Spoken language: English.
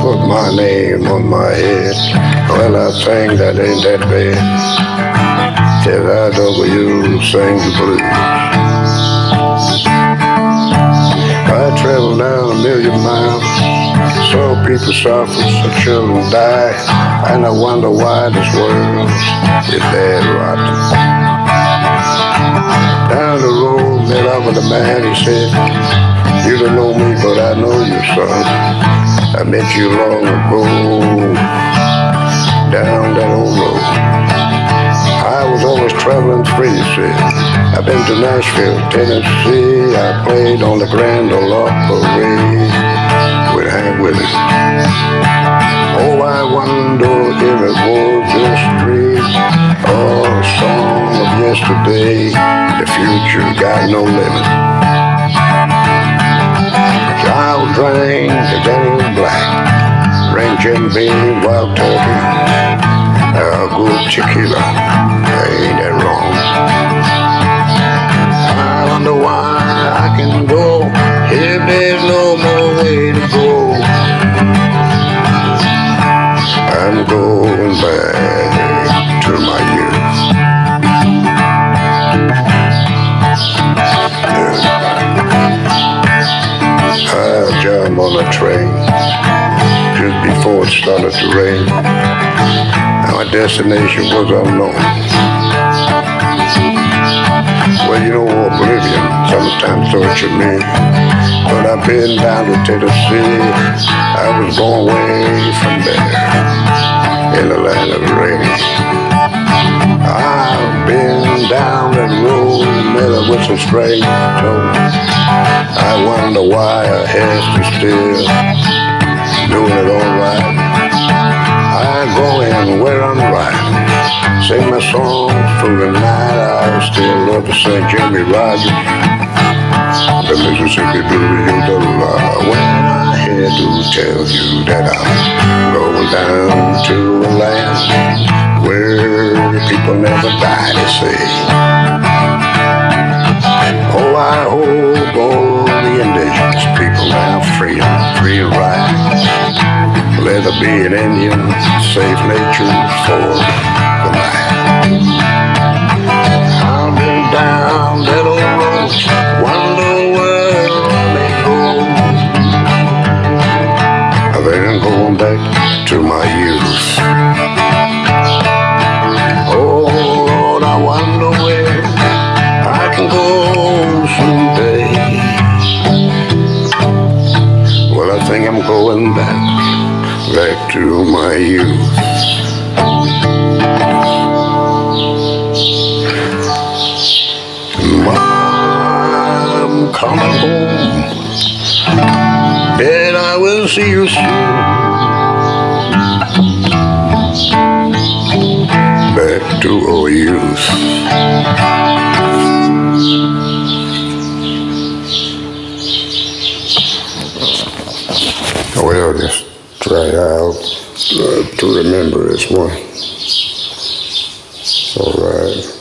put my name on my head. Well, I think that ain't that bad. Till I over you sing the blues. I traveled down a million miles, saw people suffer, saw children die, and I wonder why this world is bad rotten. Down the road, met up with a man, he said, you don't know me, but I know you, son. I met you long ago, down that old road. I was always traveling free, see. I've been to Nashville, Tennessee. I played on the Grand Ole Opry with Hank Williams. Oh, I wonder if it was this street or a song of yesterday. The future got no limit. Child drank the Jim Beam, Wild Turkey, a good tequila. Ain't that wrong? I wonder why I can go if there's no more way to go. I'm going back to my youth. I jumped on a train just before it started to rain. My destination was unknown. Well, you know, oblivion sometimes torture me. But I've been down to Tennessee. I was born way from there in the land of rain. I've been down that road, up with some strange tones. I wonder why I has to still doing it all right. I go in where I'm right, sing my songs through the night. I still love to sing Jimmy Rogers, the Mississippi Blues, you the law. When I had to tell you that I'm going down to a land where people never die, they say. There be an Indian safe nature for the night. Been down that old road, wonder where may go. I'm going back to my youth. Oh Lord, I wonder where I can go someday. Well, I think I'm going back, back to my youth. I'm coming home, and I will see you soon. Back to our youth. Well, just try out uh, to remember this one. All right.